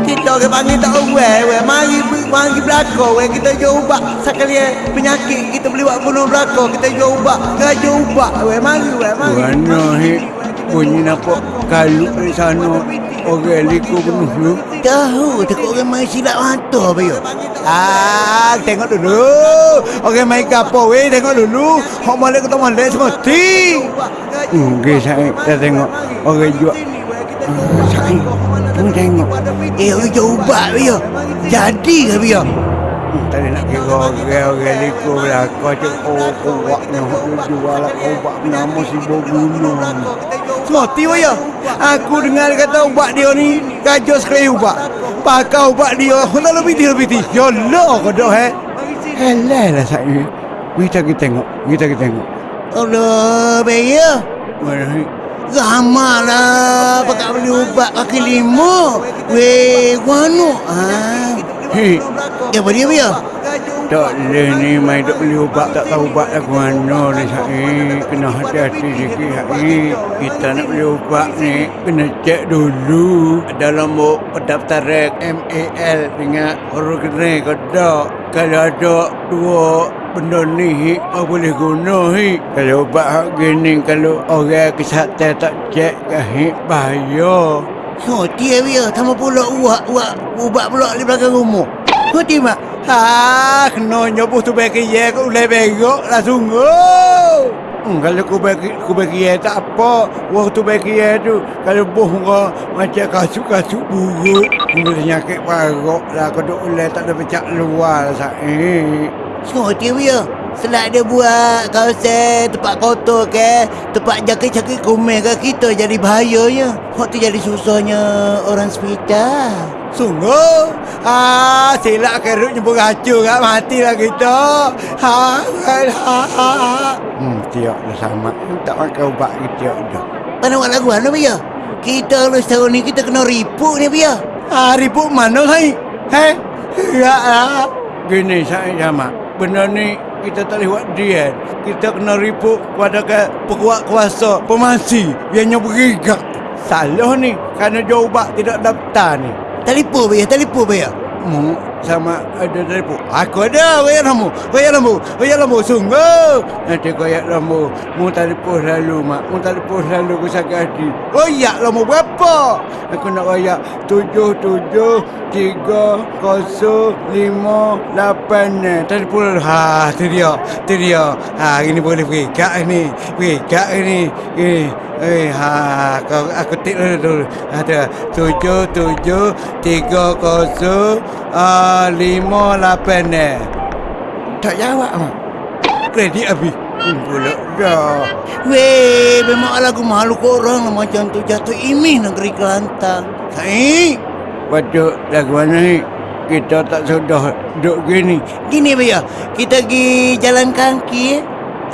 Kita orang panggil tak awal we. Mari mari belakang we. Kita jual ubat sekali penyakit kita boleh buat bunuh belakang. Kita jual ubat. Kita jual ubat we. Mari we. Mari. Kerana hi bunyi nampak kalut di sana orang liku penuh lu. Tahu takut orang main silap mata apa yo. Ah, tengok dulu. Orang main gapo we tengok dulu. Hok molek ketemu molek semesti. Okey saya kita tengok orang jual. Saya pun tengok. Eh, jual ubat we yo. Jadi ke we yo? Hmm, Tadi nak kira orang-orang liku belakang cik oh kuatnya hok dia jual lah ubat nama si Boguno. Semoti we yo. Aku dengar dia kata ubat dia ni gajah sekali ubat. Pakai ubat dia, nak lebih dia lebih dia. Ya Allah kau dah eh. Helal lah saya. Kita kita tengok, kita kita tengok. Allah, beya. Mana hi? Ramah lah pakai beli ubat kaki lima. Weh, wano. Ah. Hei, Ya, apa dia beya? tak boleh ni main tak beli ubat tak tahu ubat aku mana ni saya kena hati-hati sikit saya kita nak beli ubat ni kena cek dulu dalam buku pendaftaran MAL dengan huruf kena ke tak kalau ada dua benda ni apa boleh guna hi kalau ubat hak gini kalau orang kesihatan tak cek hi bahaya Oh, dia beya. Sama pula ubat, ubat, ubat pula di belakang rumah. Oh, dia mak. Ha, kena nyobuh tu bagi ye kau ulai begok lah sungguh. Hmm, kalau kau bagi kau bagi ye tak apa. Waktu bagi ye tu kalau boh kau macam kasut-kasut buruk, kau penyakit parok lah kau duk tak ada pecah luar lah sai. Dia beya. Selak dia buat kawasan tempat kotor ke, tempat jaga-jaga kumel ke, kita jadi bahayanya. Hak tu jadi susahnya orang hospital. Sungguh? Ah, silap kerut nyebur racun kat matilah kita. Ha, ha, ha, ha. Hmm, tiap dah sama. Tak makan ubat kita dah. Mana buat lagu mana beya? Kita kalau setahun ni kita kena ripuk ni beya. Ah, ribut mana saya? Heh? Ya lah. Gini saya sama. Benda ni kita tak boleh buat diet. Kita kena ribut kepada ke pekuat kuasa pemasi. Biarnya berigak. Salah ni. Kerana ubat tidak daftar ni. Telefon beya, telefon beya. Mu sama ada telefon. Aku ada koyak lambu. Koyak lambu. Koyak lambu sungguh. Nanti koyak lambu. Mu telefon selalu mak. Mu telefon selalu aku sakit hati. Koyak lambu berapa? Aku nak koyak tujuh tujuh tiga kosong lima lapan ni. Telefon ha tu dia. Tu. Ha ini boleh pergi kak ni. Pergi kak ni. Ini. Eh, ha, kau aku tik dulu. Ada tujuh tujuh tiga kosong ah, lima lapan ni. Tak jawab mak. Kredit habis. Hmm, pula dah. Weh, memang lagu malu korang lah macam tu jatuh imih negeri Kelantan. Hai. Patut lagu mana ni? Kita tak sudah duduk gini. Gini beya, kita pergi jalan kaki eh.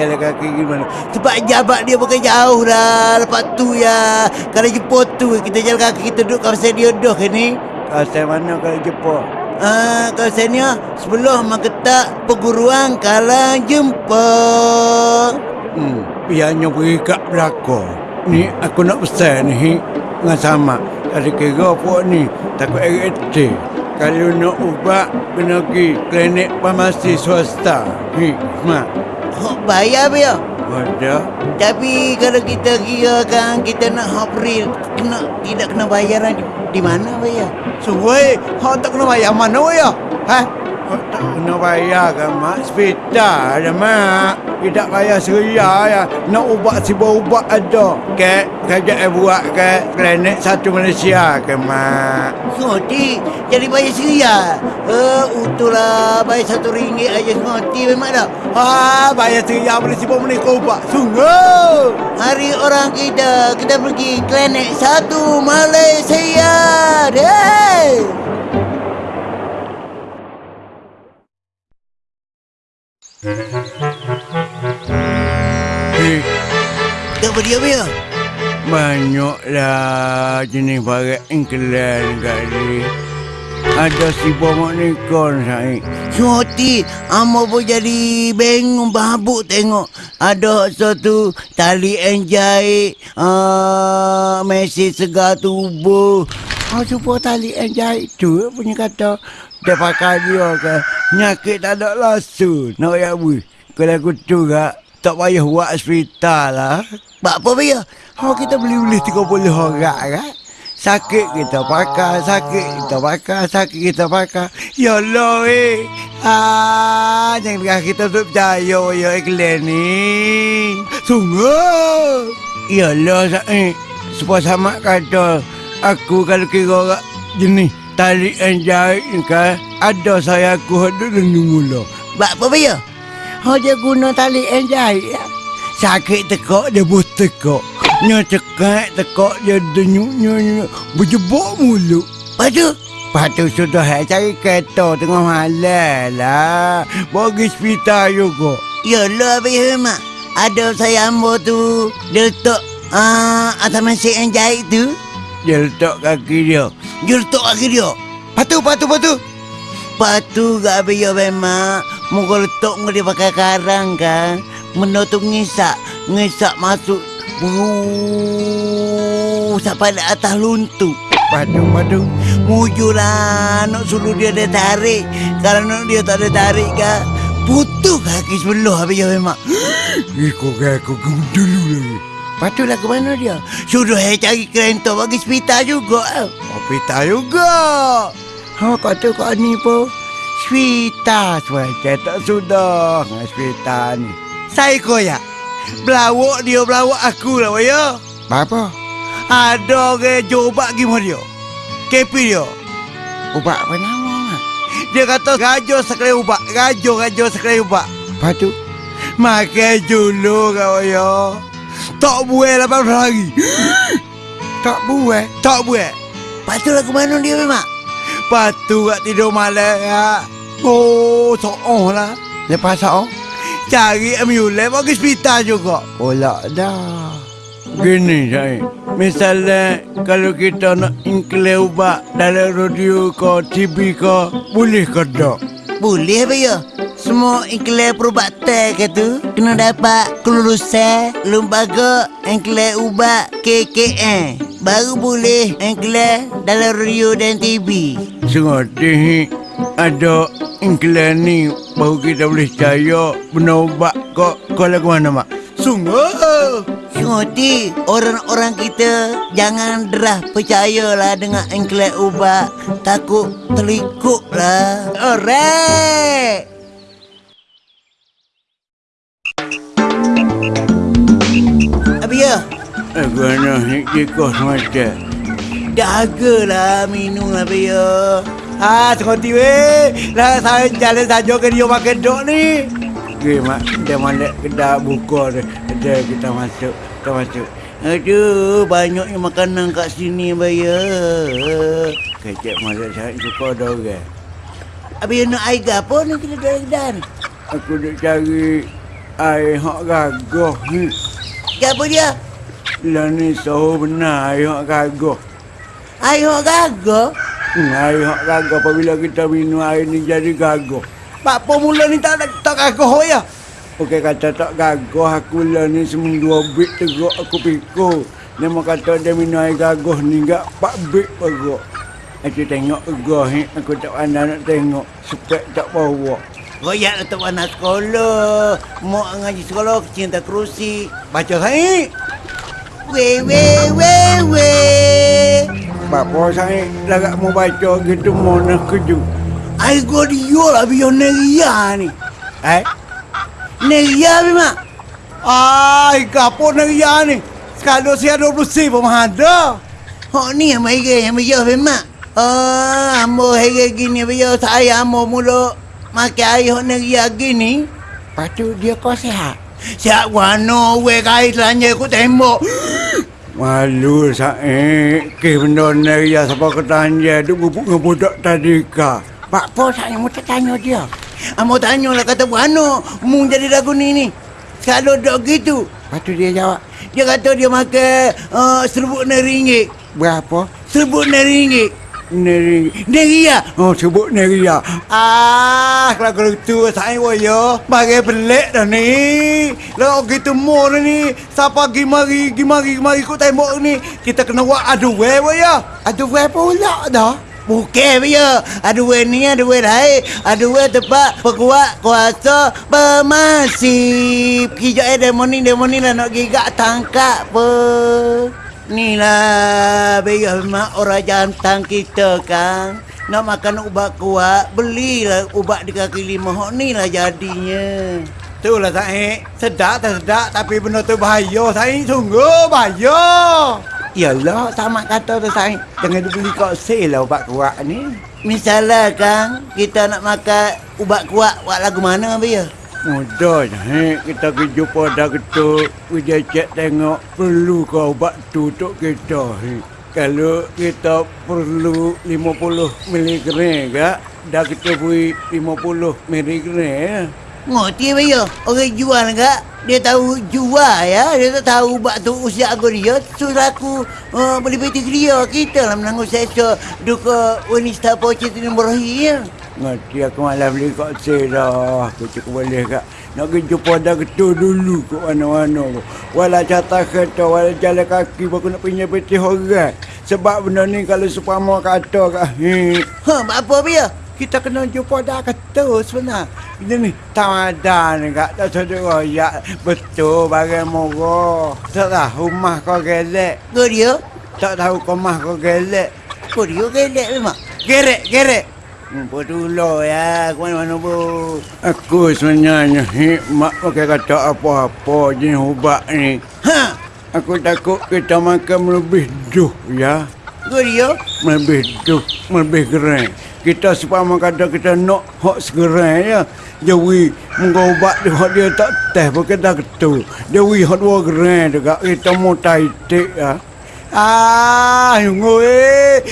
Jalan kaki gimana? Sebab jabat dia bukan jauh dah. Lepas tu ya, kalau jemput tu kita jalan kaki kita duduk kawasan dia dah ke ni. Kawasan mana kalau jumpa? Ah, kawasan ni ah, sebelah Maketak Perguruan Kalang Jempa. Hmm, biarnya pergi kat belakang. Ni aku nak pesan ni dengan sama. Ada kira apa ni, takut RT. Kalau nak ubat, kena pergi klinik farmasi swasta. Ni, mak. Oh, bayar beya. Ada. Tapi kalau kita kira kan kita nak April kena tidak kena bayaran di, di mana bayar? Sungguh, hak tak kena bayar mana ya? Ha? Tak kena bayar kan, mak? Hospital ada, mak. Tidak bayar seria ya. Nak ubat si ubat ada. Ke, kerja eh buat ke klinik satu Malaysia ke, mak. Ngoti jadi bayar seria. Eh, utulah bayar satu ringgit aja ngoti memang dah. Ha, bayar seria boleh si boleh kau ubat. Sungguh. Hari orang kita kita pergi klinik satu Malaysia. Deh. Eh, Apa dia dia? banyaklah jenis barang ingkelan kali. Ada si bomok ni kon saya. Syuti, amo pun jadi bengong babuk tengok. Ada satu tali enjai, uh, mesin segar tubuh. Oh, cuba tali yang jahit tu punya kata dia pakai dia ke nyakit tak ada lasu. Nak ya bu. Kalau aku tu tak payah buat hospital lah. Bak apa biar? Oh, kita beli-beli 30 orang kan? Sakit kita pakai, sakit kita pakai, sakit kita pakai. Ya Allah eh. Ah, jangan kita tu percaya ya iklan ni. Sungguh. Ya Allah eh. Supaya sama kata aku kalau kira orang jenis tali yang jahit ni kan ada saya aku ada dengan mula. Bak apa biar? Oh dia guna tali yang jahit ya. Sakit tekak dia bus tekak. Nya cekak tekak dia denyuk berjebak mulut. Padu, Lepas tu sudah cari kereta tengah malam lah. Bagi hospital juga. ya lah mak. Ada saya ambo tu, dia letak uh, atas mesin enjai tu. Letak kaki dia. Letak kaki dia. Patu, patu, patu. Patu gak biar memang. Muka letak dia pakai karang kan. Tu ngisak. Ngisak masuk. Buu, sampai di atas luntuk. Patu, patu. Mujurlah nak suruh dia dia tarik. Kalau dia tak ada tarik kan. Putus kaki sebelah ya memang. Ikut aku gem dulu lagi. Patu lah ke mana dia? Suruh saya cari kereta bagi hospital juga. Hospital juga. Ha, kata kau ni pun. Hospital saja tak sudah dengan hospital ni. Saya koyak. Belawak dia belawak aku lah ya. Apa? Ada ke jobak gimana dia? Kepi dia. Ubak apa nama? Dia kata gajo sekali ubak. Gajo, gajo sekali ubak. Lepas tu? Makan dulu kau ya. Tak buat 18 hari. tak buat? Tak buat. Patu lah ke mana dia memang? Patu kat tidur malam ya. Oh, soong lah. Lepas soong? Cari ambulans bagi hospital juga. Oh, lah dah. Gini saya. Misalnya kalau kita nak ingkle ubat dalam radio ke TV ke, boleh ke tak? Boleh apa ya? Semua iklan perubatan ke tu kena dapat kelulusan lembaga iklan ubat KKN. Baru boleh iklan dalam radio dan TV. Sengatih ada iklan ni baru kita boleh percaya benar ubat kok kalau ke mana mak? Sungguh. Syuti, orang-orang kita jangan derah percayalah dengan iklan ubat. Takut terikut lah. Alright. Abi ya, Aku nak ikut mata. jagalah minum Abi ya. Ah, sengatih weh. Lah saya jalan saja ke dia makan dok ni. Okey, mak. Dia mana kedai buka dia. Ada kita masuk. Kita masuk. Aduh, banyaknya makanan kat sini Abi ya. Kecek masak saya suka ada orang. Abi ya nak air gapo ni kita dah dah. Aku nak cari air hak gagah ni. Gapo dia? Lah ni sahur benar air hak gagah. Air hok gago. Hmm, air hak gagah apabila kita minum air ni jadi gagah. Pak mula ni tak tak gagah ya. Okey kata tak gagah aku lah ni seminggu dua bit tegak aku pikul. Dia mau kata dia minum air gagah ni enggak pak bit pegak. Aku tengok gagah ni aku tak pandai nak tengok. Sepek tak bawa. Royak letak anak sekolah. Mak ngaji sekolah kecil tak kerusi. Baca saya. Weh, weh, weh, weh. Bapa saya lagak mau baca gitu mau nak keju. Air gua dia lah biar ni. Eh? Neria memang. Ay, kapo na iya ni. Sekalo siya 20 sibo mahada. Hok ni yang mai yang biar memang. Ah, ambo hari gini biar saya ambo mula makan air hok neria gini. Patu dia kau sihat. Siap wano weh kait lanya ku tembok. Malu saya ke benda iya siapa ketanya duk bubuk ngebudak tadi ka. Pak po saya mau tanya dia. Ambo tanya lah kata wano mu jadi lagu ni ni. Kalau dok gitu. Patu dia jawab, Dia kata dia makan uh, serbuk enam ringgit. berapa? Serbuk enam ringgit. Neri Neria Oh sebut Neria Ah Kalau tu saya yo Bagai pelik dah ni Lah gitu mau ni Siapa gimari Gimari Gimari kau tembok ni Kita kena buat adu weh ya Adu weh pula dah Bukan dia. Ada weh ni, ada weh lain. Ada weh tempat pekuat kuasa pemasif. Kijak eh demo ni, demo ni lah nak gigak tangkap pe. Ni lah, biar mak orang jantan kita kan. Nak makan ubat kuat, belilah ubat di kaki lima. Hok ni lah jadinya. Itulah Said Sedap tak sedap Tapi benda tu bahaya Said Sungguh bahaya Yalah sama kata tu Said Jangan dibeli kat sale lah ubat kuat ni. Misalnya kan, kita nak makan ubat kuat, buat lagu mana biar? Mudah Said Kita pergi jumpa dah ketuk. Kita cek tengok Perlu ke ubat tu untuk kita Said kalau kita perlu 50 miligram kak, dah kita beri 50 miligram. Ngerti biar? Orang jual enggak? Dia tahu jual ya. Dia tak tahu ubat tu usia aku dia. Suruh aku uh, beli peti dia. Kita lah menanggung sesa duka wanita pocet ini berakhir. Ngerti aku malah beli kat dah. Aku cukup boleh kak. Nak pergi jumpa dah ketuk dulu ke mana-mana. Walau catah kereta, walau jalan kaki, aku nak pinjam peti orang. Sebab benda ni kalau supama kata kak, he, Ha, apa biar? Kita kena jumpa dah kata sebenar. Ini ni tamadan kak, tak sedar royak. Betul barang murah. Tak tahu rumah kau gelek. Kau dia? Tak tahu kau mah kau gelek. Kau dia gelek memang. Gerek, gerek. Apa dulu ya, ke mana-mana bu. Aku sebenarnya hikmat pakai kata apa-apa jenis ubat ni. Ha, Aku takut kita makan lebih duh ya. kau dia? Lebih duh, lebih keren. Kita sepama kata kita nak hak segeran ya. Jawi mengobat dia hak dia tak teh pun kita ketu. Jawi hak dua keren juga kita mau taitik ya. Ah, sungguh eh.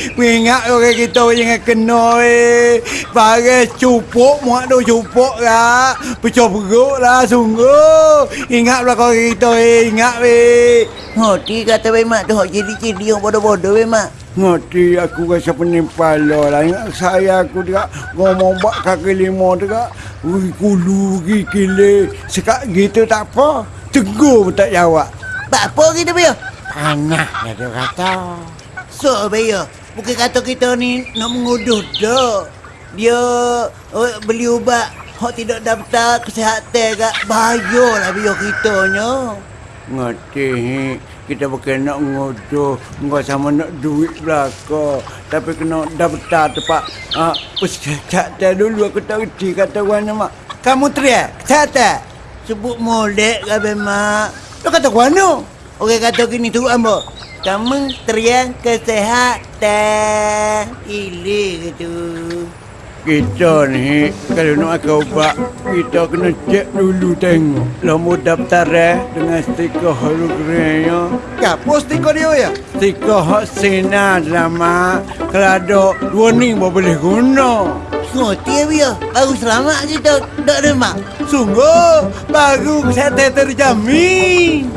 Orang kita jangan kena eh. Bagai cupuk, muak tu cupuk lah. Pecah perut lah, sungguh. Ingatlah kau kita eh. Ingat eh. Ngerti kata memang tu hak ciri-ciri yang bodoh-bodoh memang. Ngerti aku rasa penimpala lah. Ingat saya aku juga ngomong bak kaki lima juga. Ui kulu pergi kile. Sekak gitu tak apa. Tegur pun tak jawab. Tak apa kita biar. Panah lah dia kata. So biar. Bukan kata kita ni nak menguduh dah. Dia uh, beli ubat hak tidak daftar kesihatan kat bahaya lah biar kitanya. Ngerti hi. Kita bukan nak nguduh. Engkau sama nak duit belaka. Tapi kena daftar tempat. Uh, Kesihatan dulu aku tak kerti kata orang mak. Kamu teriak. Kesihatan. Sebut molek ke memang. Lu kata mana? Orang kata gini tu ambo. Kementerian Kesehatan. Ile gitu. Kita ni kalau nak makan ubat kita kena cek dulu tengok. Lama daftar eh dengan stiker hologramnya. Apa stiker dia ya? Stiker hak sinar lama. Kalau ada warning baru boleh guna. Ngerti biar. Baru selamat kita. Tak ada mak. Sungguh baru kesihatan terjamin.